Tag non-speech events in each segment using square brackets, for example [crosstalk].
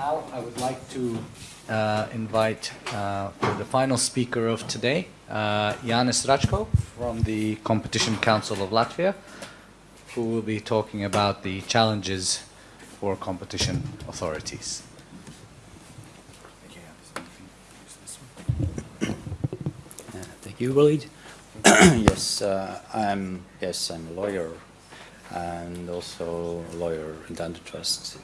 now I would like to uh, invite uh, the final speaker of today, uh, Yanis Rachko from the Competition Council of Latvia, who will be talking about the challenges for competition authorities. Thank you, Walid. [clears throat] yes, uh, I'm yes I'm a lawyer and also a lawyer in antitrust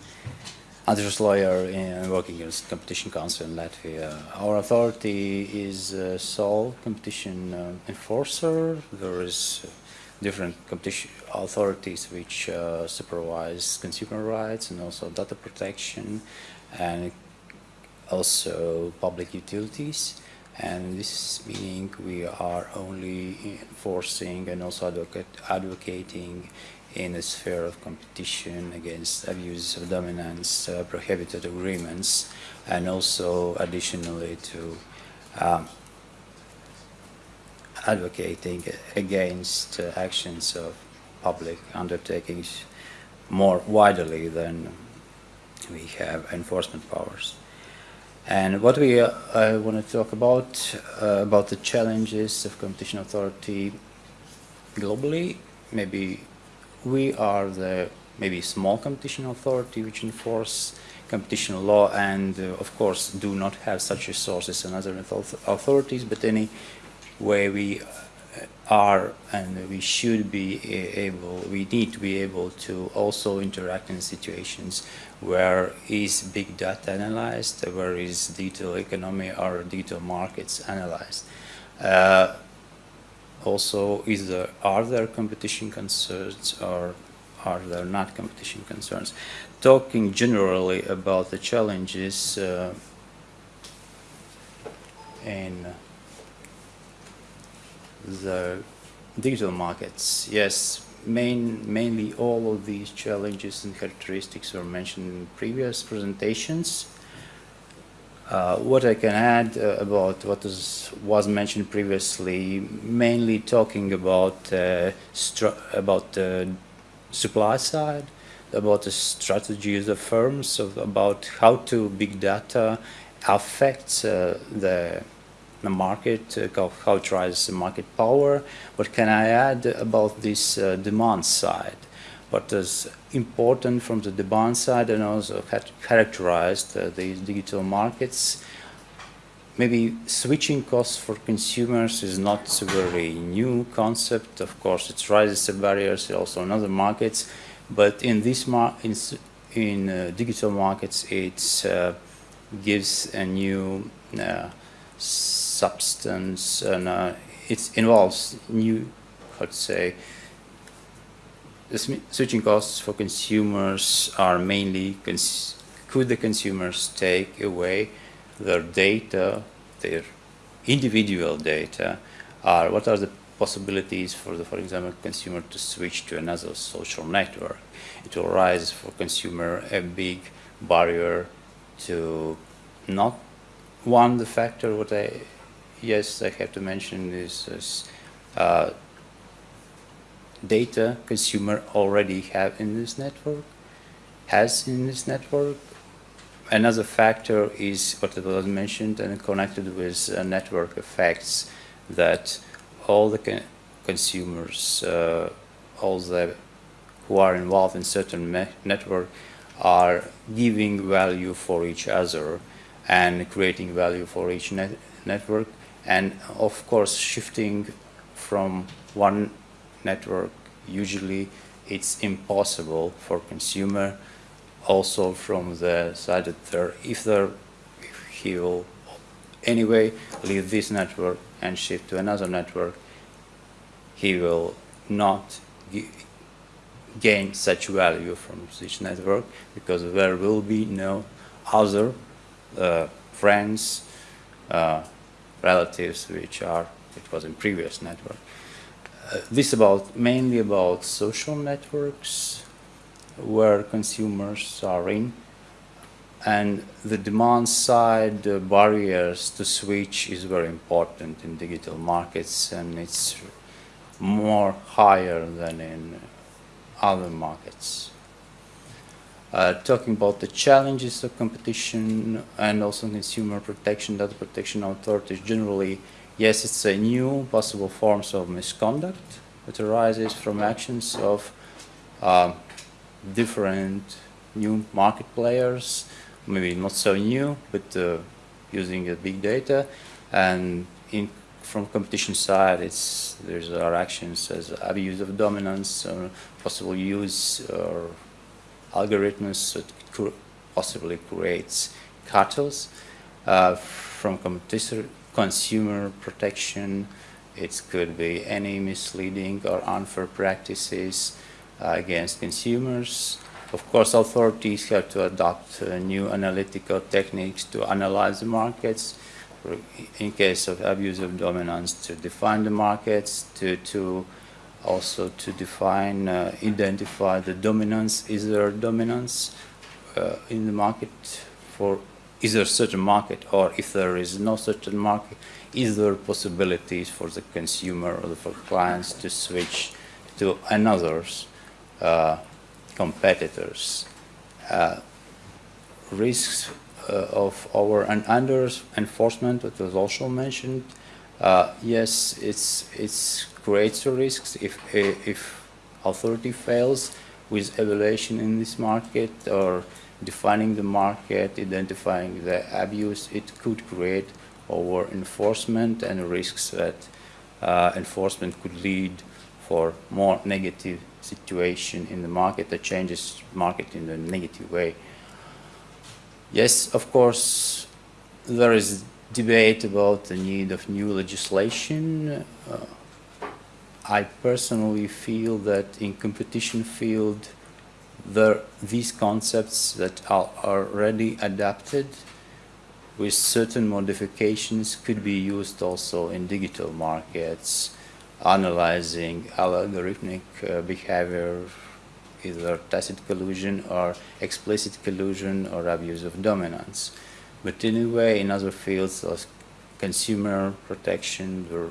antitrust lawyer in working as competition council in Latvia. Our authority is a sole competition uh, enforcer. There is different competition authorities which uh, supervise consumer rights and also data protection and also public utilities and this meaning we are only enforcing and also advocate, advocating in the sphere of competition against abuse of dominance, uh, prohibited agreements, and also additionally to um, advocating against uh, actions of public undertakings more widely than we have enforcement powers. And what we uh, I want to talk about uh, about the challenges of competition authority globally, maybe we are the maybe small competition authority which enforce competition law and uh, of course do not have such resources as other authorities but anyway we uh, are and we should be able we need to be able to also interact in situations where is big data analyzed where is digital economy or digital markets analyzed. Uh, also is there are there competition concerns or are there not competition concerns? Talking generally about the challenges uh, in the digital markets. Yes main mainly all of these challenges and characteristics were mentioned in previous presentations uh, what I can add uh, about what was mentioned previously, mainly talking about uh, about the supply side, about the strategies of firms, of, about how to big data affects uh, the the market, uh, how, it drives the market power. What can I add about this demand side? What is important from the demand side and also characterized uh, these digital markets. Maybe switching costs for consumers is not a very new concept. Of course, it raises the barriers also in other markets, but in this mar in, in uh, digital markets, it uh, gives a new uh, substance and uh, it involves new, let's say, the switching costs for consumers are mainly cons could the consumers take away their data, their individual data, or what are the possibilities for the, for example, consumer to switch to another social network. It will rise for consumer a big barrier to not one the factor what I yes I have to mention is, is uh, data consumer already have in this network, has in this network. Another factor is what was mentioned and connected with uh, network effects that all the con consumers, uh, all the who are involved in certain network are giving value for each other and creating value for each net network and of course shifting from one network, usually it's impossible for consumer also from the side that there, if there, if he will anyway leave this network and shift to another network, he will not gain such value from this network because there will be no other uh, friends, uh, relatives which are, it was in previous network. Uh, this about mainly about social networks where consumers are in and the demand side the barriers to switch is very important in digital markets and it's more higher than in other markets. uh, talking about the challenges of competition and also consumer protection, data protection authorities generally, yes, it's a new possible forms of misconduct that arises from actions of um, different new market players, maybe not so new, but uh, using uh, big data. And in, from competition side, it's there's our actions as abuse of dominance, or possible use or algorithms that possibly creates cartels. Uh, from competition, consumer protection, it could be any misleading or unfair practices uh, against consumers. Of course, authorities have to adopt uh, new analytical techniques to analyze the markets. In case of abuse of dominance, to define the markets, to, to also to define, uh, identify the dominance. Is there dominance uh, in the market for is there such a market, or if there is no such a market, is there possibilities for the consumer or for clients to switch to another's uh, competitors? Uh, risks uh, of over and under enforcement, that was also mentioned. Uh, yes, it's it's creates risks if if authority fails with evaluation in this market or defining the market, identifying the abuse, it could create over enforcement and risks that uh, enforcement could lead for more negative situation in the market that changes market in a negative way. Yes, of course, there is debate about the need of new legislation. Uh, I personally feel that in competition field, there these concepts that are already adapted with certain modifications could be used also in digital markets, analyzing algorithmic uh, behavior, either tacit collusion or explicit collusion or abuse of dominance. But anyway, in other fields of consumer protection, there,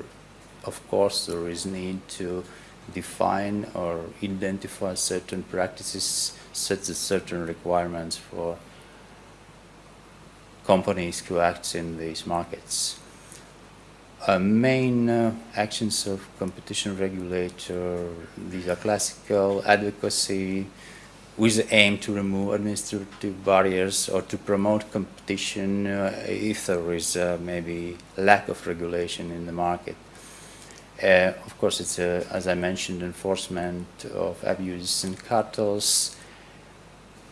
of course, there is need to define or identify certain practices, set certain requirements for companies who act in these markets. Uh, main uh, actions of competition regulator, these are classical advocacy with the aim to remove administrative barriers or to promote competition uh, if there is uh, maybe lack of regulation in the market. Uh, of course, it's, uh, as I mentioned, enforcement of abuses and cartels,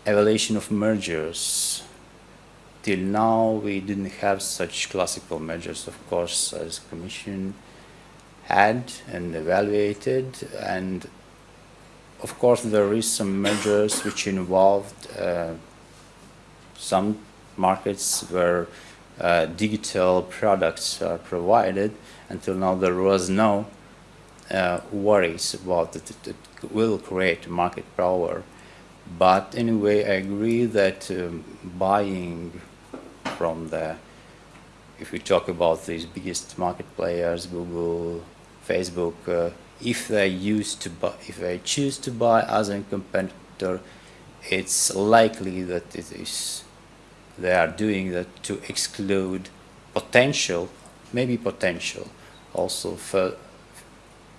evaluation of mergers. Till now, we didn't have such classical measures, of course, as Commission had and evaluated. And of course, there is some measures which involved uh, some markets where uh, digital products are provided. Until now, there was no uh, worries about that it, it will create market power. But anyway, I agree that um, buying from the, if we talk about these biggest market players, Google, Facebook, uh, if they use to buy, if they choose to buy as a competitor, it's likely that it is they are doing that to exclude potential, maybe potential, also for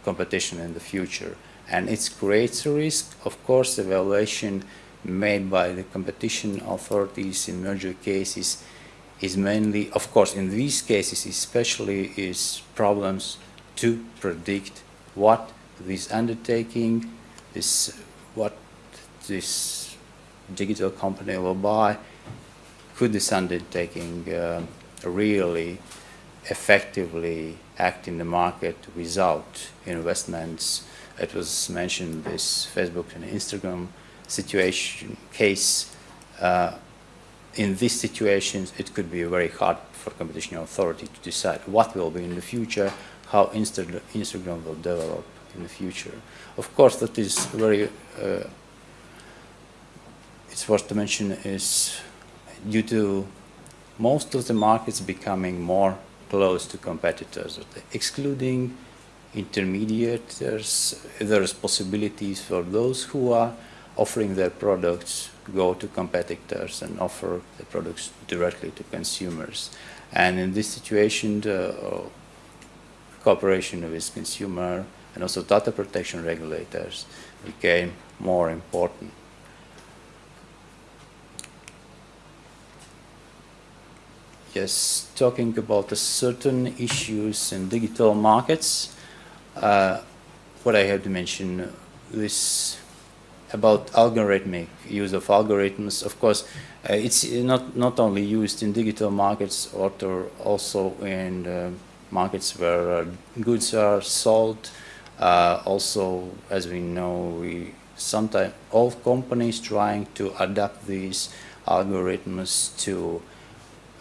competition in the future. And it creates a risk. Of course, the evaluation made by the competition authorities in merger cases is mainly, of course, in these cases especially, is problems to predict what this undertaking, this what this digital company will buy, could this undertaking uh, really effectively act in the market without investments. It was mentioned this Facebook and Instagram situation case. Uh, in these situations, it could be very hard for competition authority to decide what will be in the future, how Insta Instagram will develop in the future. Of course, that is very. Uh, it's worth to mention is due to most of the markets becoming more close to competitors, excluding intermediates, there's possibilities for those who are offering their products go to competitors and offer the products directly to consumers. And in this situation, the uh, cooperation with consumer and also data protection regulators became more important. Talking about certain issues in digital markets, uh, what I have to mention is about algorithmic use of algorithms. Of course, uh, it's not not only used in digital markets, but also in uh, markets where uh, goods are sold. Uh, also, as we know, we sometimes all companies trying to adapt these algorithms to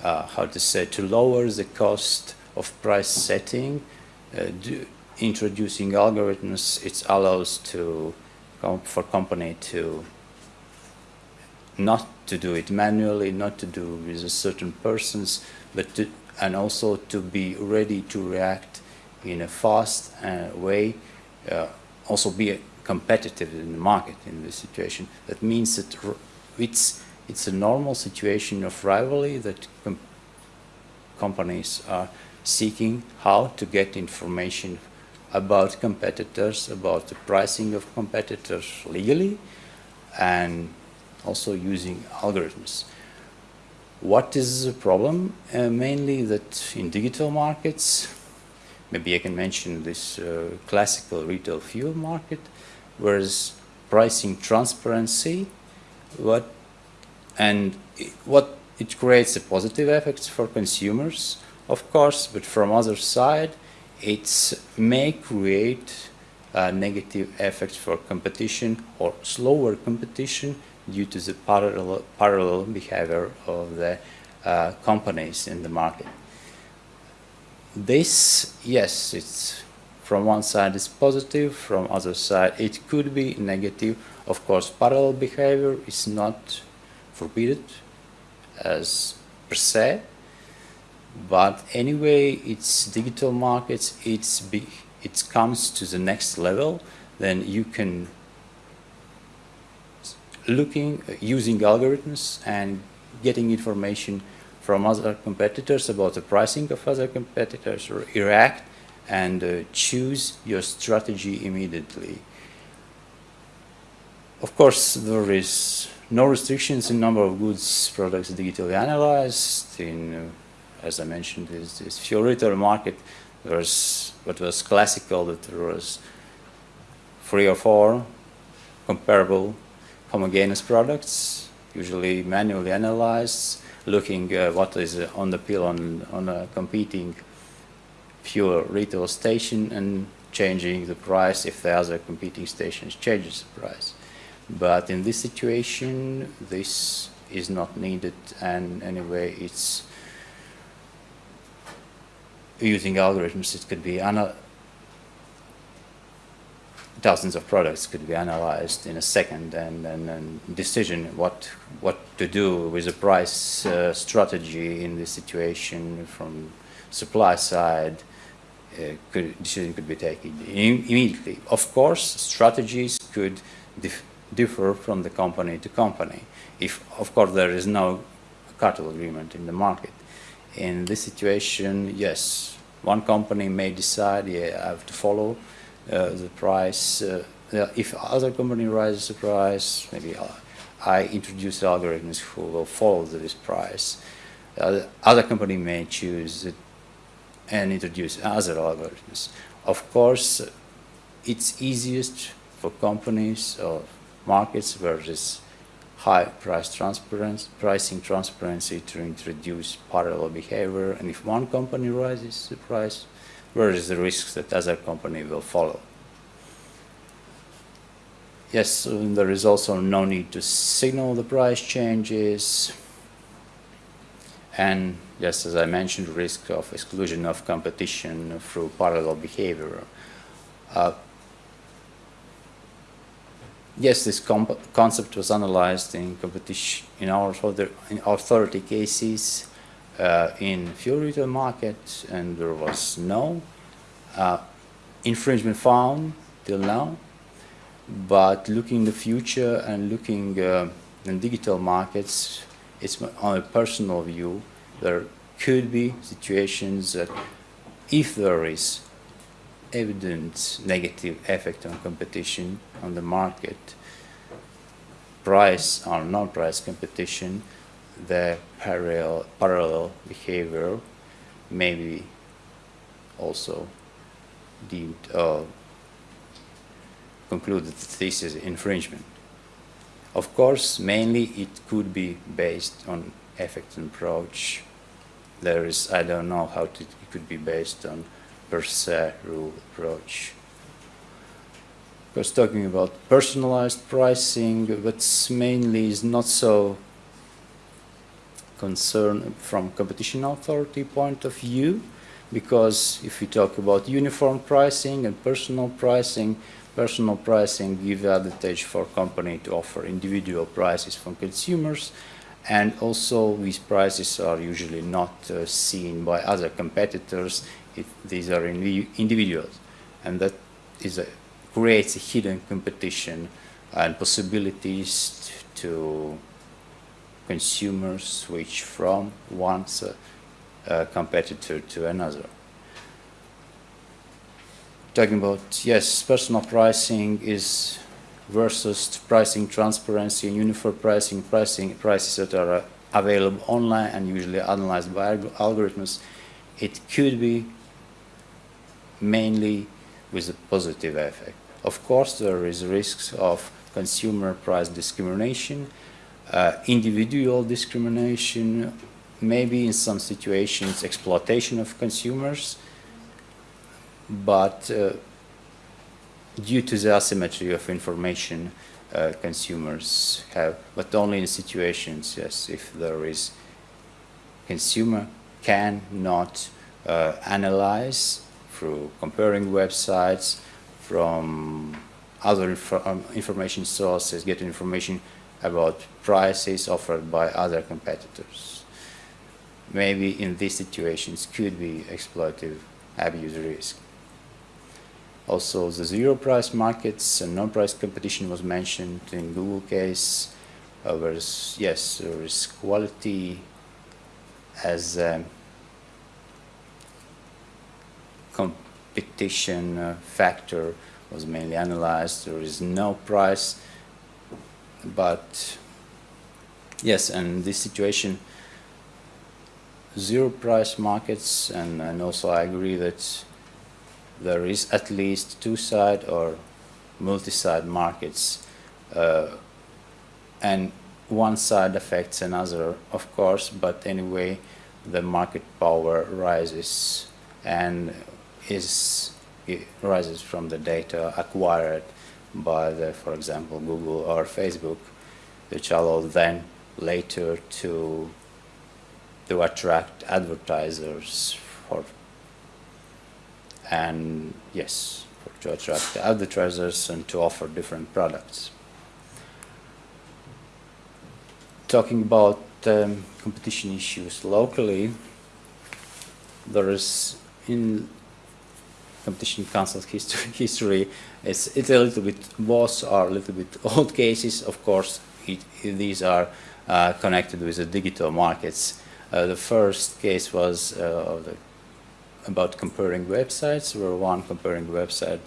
uh, how to say to lower the cost of price setting. Uh, do, introducing algorithms, it allows to for company to not to do it manually, not to do with a certain persons, but to, and also to be ready to react in a fast uh, way, uh, also be competitive in the market in this situation. That means that it's it's a normal situation of rivalry that com companies are seeking how to get information about competitors, about the pricing of competitors legally, and also using algorithms. What is the problem? Uh, mainly that in digital markets, maybe I can mention this uh, classical retail fuel market, whereas pricing transparency, what and what it creates a positive effects for consumers, of course, but from other side, it may create uh, negative effects for competition or slower competition due to the parallel, parallel behavior of the uh, companies in the market. This, yes, it's from one side is positive, from other side it could be negative. Of course, parallel behavior is not forbidden as per se, but anyway it's digital markets it's big it comes to the next level then you can looking using algorithms and getting information from other competitors about the pricing of other competitors or react and uh, choose your strategy immediately. Of course there is no restrictions in number of goods products digitally analyzed in uh, as I mentioned, is this fuel retail market. There was what was classical that there was three or four comparable homogeneous products, usually manually analyzed, looking uh, what is on the pill on, on a competing fuel retail station and changing the price if the other competing stations changes the price. But in this situation, this is not needed and anyway it's using algorithms, it could be dozens of products could be analyzed in a second and, and, and decision what what to do with the price uh, strategy in this situation from supply side uh, could, decision could be taken immediately. Of course, strategies could differ from the company to company. If, of course, there is no cartel agreement in the market. In this situation, yes, one company may decide, yeah, I have to follow uh, the price. Uh, if other company raises the price, maybe I introduce algorithms who will follow this price. Uh, other company may choose and introduce other algorithms. Of course, it's easiest for companies or markets where this high price transparency, pricing transparency to introduce parallel behavior. And if one company rises the price, where is the risk that other company will follow? Yes, there is also no need to signal the price changes. And just as I mentioned, risk of exclusion of competition through parallel behavior. Uh, yes, this concept was analyzed in competition in our in authority cases uh, in fuel retail market, and there was no uh, infringement found till now. But looking in the future and looking uh, in digital markets, it's on a personal view, there could be situations that if there is evident negative effect on competition on the market, price or non-price competition, the parallel, parallel behavior may be also deemed uh, concluded that this is infringement. Of course, mainly it could be based on effect and approach. There is, I don't know how to, it could be based on per se rule approach. Because talking about personalized pricing, but mainly is not so concerned from competition authority point of view, because if we talk about uniform pricing and personal pricing, personal pricing gives advantage for company to offer individual prices for consumers, and also these prices are usually not uh, seen by other competitors. If these are indivi- individuals, and that is a, creates a hidden competition and possibilities to consumers switch from one uh, competitor to another. Talking about, yes, personal pricing is versus pricing transparency and uniform pricing, pricing prices that are available online and usually analyzed by alg- algorithms. It could be mainly with a positive effect. Of course, there is risks of consumer price discrimination, uh, individual discrimination, maybe in some situations exploitation of consumers, but uh, due to the asymmetry of information uh, consumers have, but only in situations, yes, if there is consumer cannot uh, analyze through comparing websites from other inf- um, information sources, get information about prices offered by other competitors. Maybe in these situations could be exploitative abuse risk. Also, the zero price markets and non price competition was mentioned in Google case. Uh, whereas, yes, there is quality as a competition uh, factor was mainly analyzed. There is no price, but yes, and this situation, zero price markets, and, and also I agree that there is at least two side or multi-side markets uh, and one side affects another of course but anyway the market power rises and is it rises from the data acquired by the for example google or facebook which allow then later to to attract advertisers for and yes, to attract advertisers and to offer different products. Talking about um, competition issues locally, there is in competition council's history, [laughs] history. It's, it's a little bit both are a little bit [laughs] old cases. Of course it, these are uh, connected with the digital markets. Uh, the first case was uh, about comparing websites, where one comparing website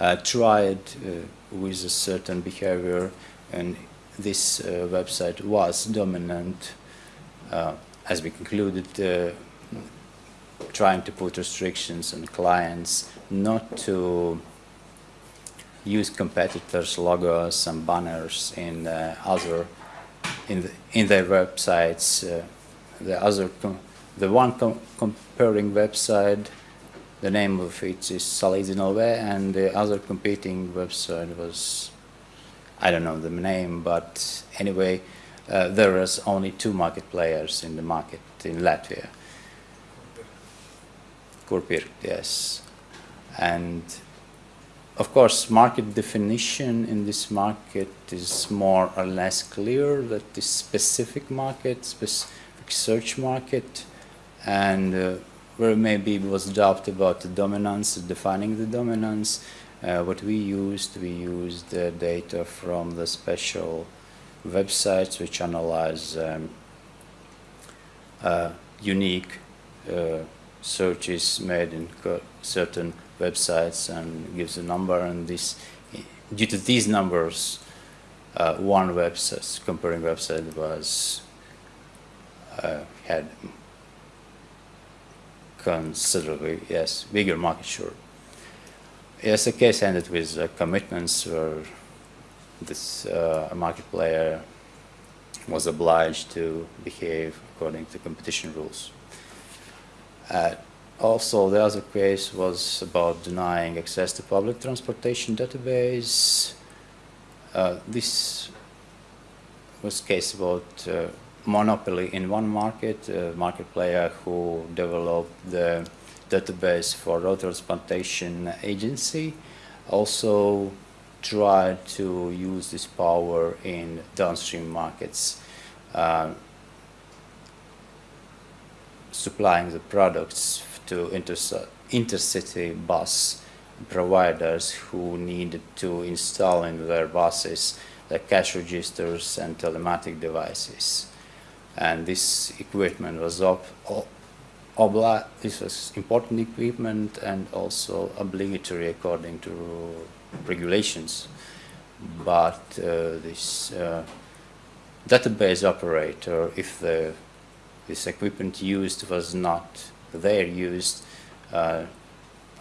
uh, tried uh, with a certain behavior, and this uh, website was dominant, as we concluded, trying to put restrictions on clients not to use competitors' logos and banners in uh, other in the, in their websites. Uh, the other the one com- comparing website, the name of it is Salidzini.lv, and the other competing website was, I don't know the name, but anyway, uh, there was only two market players in the market in Latvia. Kurpirkt, yes. And of course, market definition in this market is more or less clear that this specific market, specific search market, and uh, where maybe was doubt about the dominance, defining the dominance, Uh, what we used, we used the data from the special websites which analyze um, uh, unique uh, searches made in certain websites and gives a number and this due to these numbers uh, one website comparing website was uh, had considerably yes bigger market share. Yes the case ended with uh, commitments where this uh, market player was obliged to behave according to competition rules uh, also, the other case was about denying access to public transportation database. Uh, this was case about uh, monopoly in one market, a market player who developed the database for road transportation agency, also tried to use this power in downstream markets. Uh, supplying the products to interci- intercity bus providers who needed to install in their buses the cash registers and telematic devices. And this equipment was ob- obli- this was important equipment and also obligatory according to regulations. But uh, this uh, database operator, if the this equipment used was not there used, uh,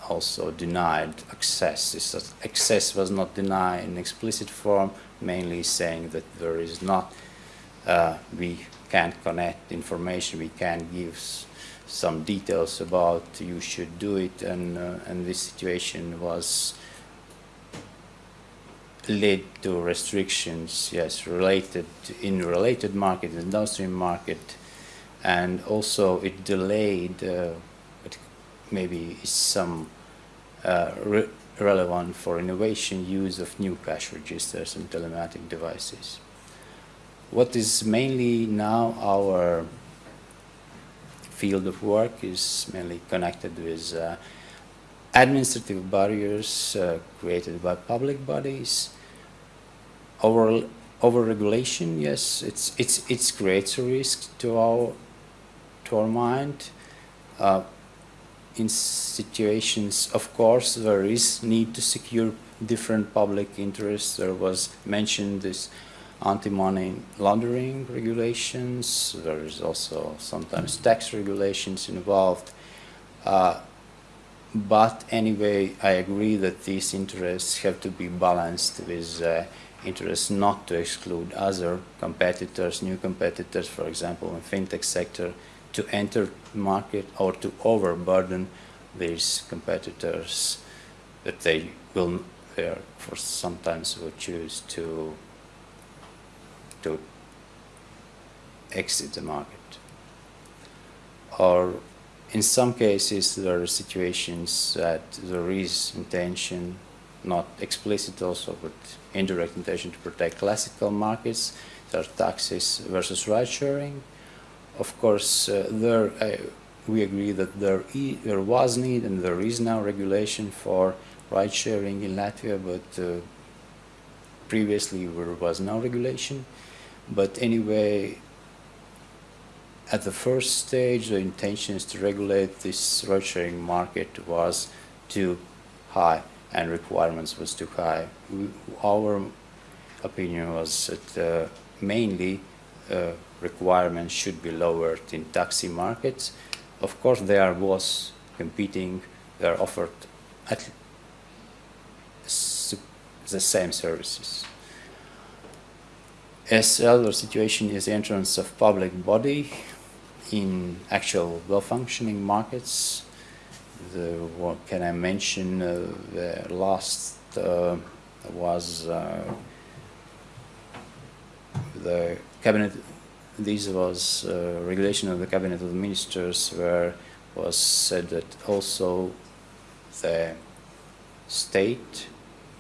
also denied access. This access was not denied in explicit form, mainly saying that there is not, uh, we can't connect information, we can't give some details about you should do it, and, uh, and this situation was led to restrictions, yes, related in related market, in downstream market, and also it delayed uh, maybe some uh, re- relevant for innovation use of new cash registers and telematic devices. What is mainly now our field of work is mainly connected with uh, administrative barriers uh, created by public bodies, over overregulation. Yes, it's it's it creates a risk to our our mind. Uh, in situations, of course, there is need to secure different public interests. There was mentioned this anti-money laundering regulations. There is also sometimes tax regulations involved. Uh, but anyway, I agree that these interests have to be balanced with uh, interests not to exclude other competitors, new competitors, for example, in fintech sector, to enter market or to overburden these competitors that they will there for sometimes will choose to to exit the market. Or in some cases there are situations that there is intention not explicit also but indirect intention to protect classical markets. There are taxes versus ride sharing of course, uh, there uh, we agree that there, e there was need and there is now regulation for ride sharing in Latvia, but uh, previously there was no regulation. But anyway, at the first stage, the intentions to regulate this ride sharing market was too high and requirements was too high. We, our opinion was that uh, mainly uh, requirements should be lowered in taxi markets. Of course, there was competing, they are offered at the same services. As the other situation is the entrance of public body in actual well-functioning markets. The, what can I mention? Uh, the last uh, was uh, the cabinet this was uh, regulation of the cabinet of the ministers where was said that also the state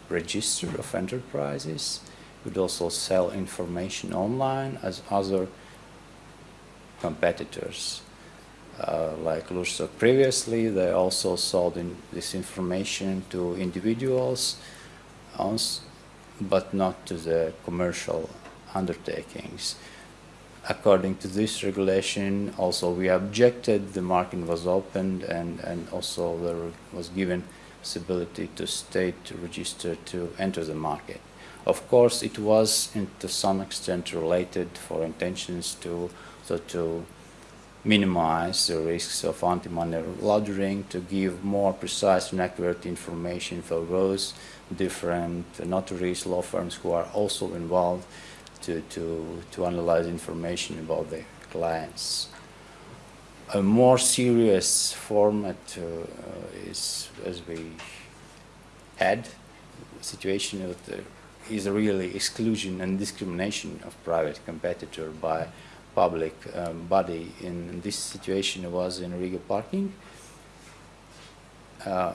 register of enterprises would also sell information online as other competitors uh, like Lursoft previously, they also sold in this information to individuals, but not to the commercial undertakings. According to this regulation, also we objected, the market was opened and, and also there was given possibility to state to register to enter the market. Of course, it was in, to some extent related for intentions to, so to minimize the risks of anti-money laundering, to give more precise and accurate information for those different notaries, law firms who are also involved to, to, to analyze information about the clients. A more serious format uh, is, as we had, the situation of the, is really exclusion and discrimination of private competitor by public um, body. In this situation, was in Riga parking uh,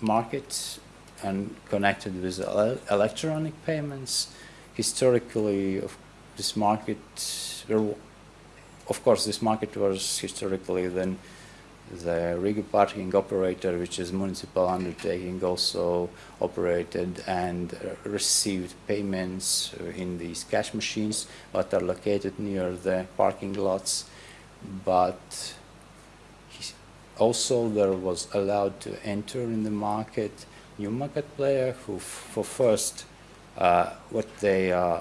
market and connected with ele- electronic payments. Historically, of this market, of course, this market was historically then the Riga parking operator, which is municipal undertaking, also operated and received payments in these cash machines that are located near the parking lots. But also there was allowed to enter in the market new market player who for first what they uh,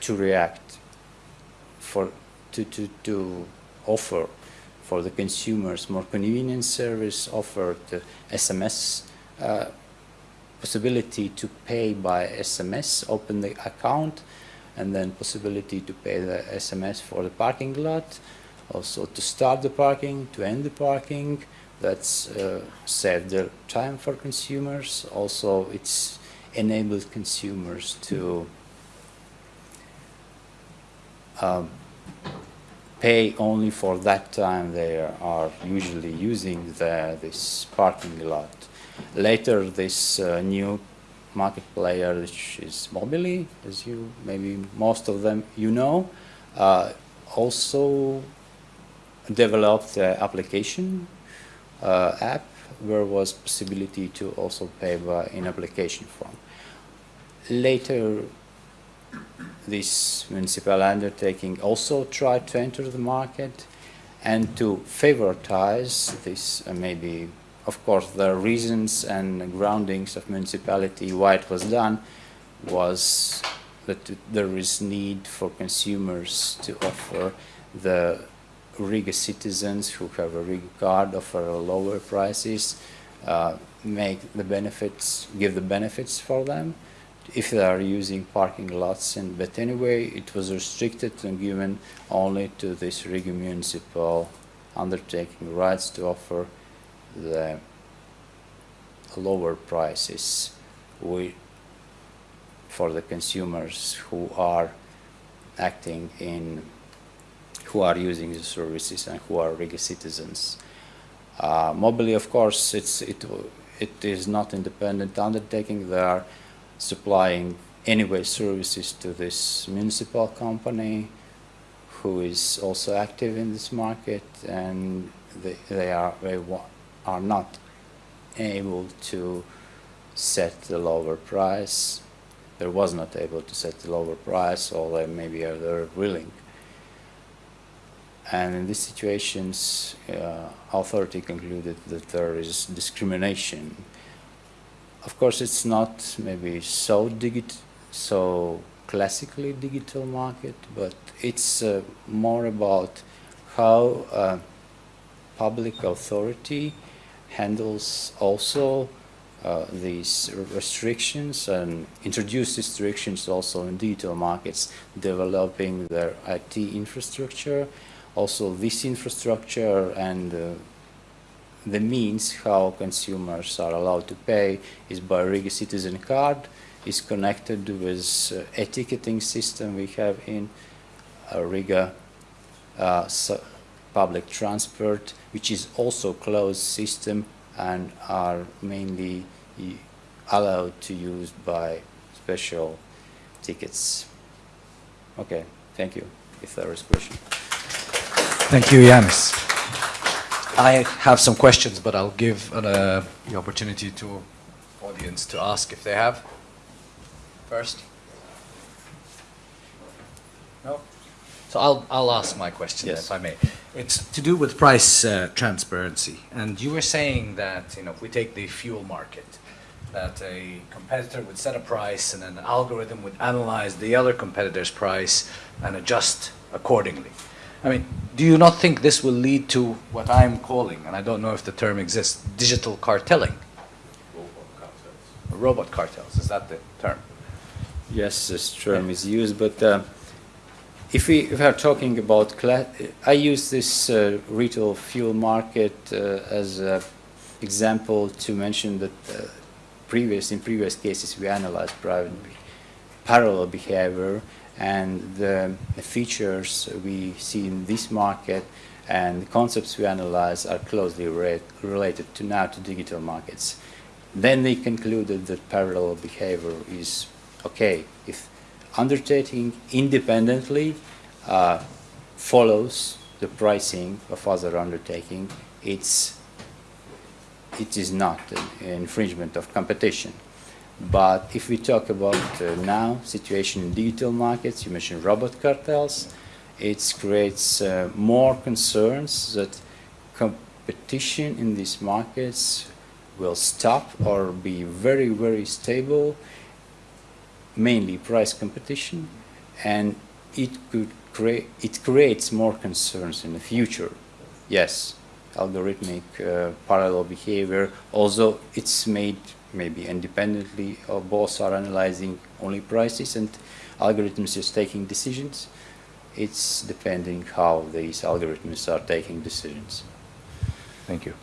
to react for to, to, to offer for the consumers more convenient service offered the SMS uh, possibility to pay by SMS open the account and then possibility to pay the SMS for the parking lot also to start the parking to end the parking. That's uh, the time for consumers. Also it's enabled consumers to um, pay only for that time they are usually using the, this parking lot. Later, this uh, new market player, which is Mobilly, as you maybe most of them you know, uh, also developed the application uh, app where was possibility to also pay by in application form. Later, this municipal undertaking also tried to enter the market and to favoritize this uh, maybe of course the reasons and groundings of municipality why it was done was that there is need for consumers to offer the Riga citizens who have a Riga card offer lower prices uh, make the benefits give the benefits for them. If they are using parking lots and but anyway it was restricted and given only to this Riga municipal undertaking rights to offer the lower prices we, for the consumers who are acting in who are using the services and who are Riga citizens. Uh, Mobilly, of course, it's, it, it is not independent undertaking. They are supplying anyway services to this municipal company who is also active in this market and they, they are they are not able to set the lower price there was not able to set the lower price or they maybe are willing and in these situations uh, authority concluded that there is discrimination of course, it's not maybe so digit, so classically digital market, but it's uh, more about how uh, public authority handles also uh, these restrictions and introduce restrictions also in digital markets, developing their IT infrastructure. Also, this infrastructure and uh, the means how consumers are allowed to pay is by Riga Citizen Card, is connected with uh, a ticketing system we have in uh, Riga uh, public transport, which is also closed system and are mainly allowed to use by special tickets. Okay, thank you. If there is question. Thank you, Yanis. I have some questions, but I'll give uh, the opportunity to audience to ask if they have. First. No? So I'll, I'll ask my question, Yes. if I may. It's to do with price uh, transparency. And you were saying that, you know, if we take the fuel market, that a competitor would set a price and an algorithm would analyze the other competitor's price and adjust accordingly. I mean, do you not think this will lead to what I'm calling, and I don't know if the term exists, digital cartelling? Robot cartels, is that the term? Yes, this term is used, but uh, if we if we are talking about, I use this uh, retail fuel market uh, as an example to mention that uh, previous in previous cases we analyzed private parallel behavior and the features we see in this market and the concepts we analyze are closely re- related to now to digital markets. Then they concluded that parallel behavior is okay if undertaking independently uh, follows the pricing of other undertaking, it's it is not an infringement of competition. But if we talk about uh, now situation in digital markets, you mentioned robot cartels, it creates uh, more concerns that competition in these markets will stop or be very, very stable, mainly price competition, and it could create, it creates more concerns in the future. Yes, algorithmic uh, parallel behavior, although it's made maybe independently, or both are analyzing only prices and algorithms is taking decisions. It's depending how these algorithms are taking decisions. Thank you.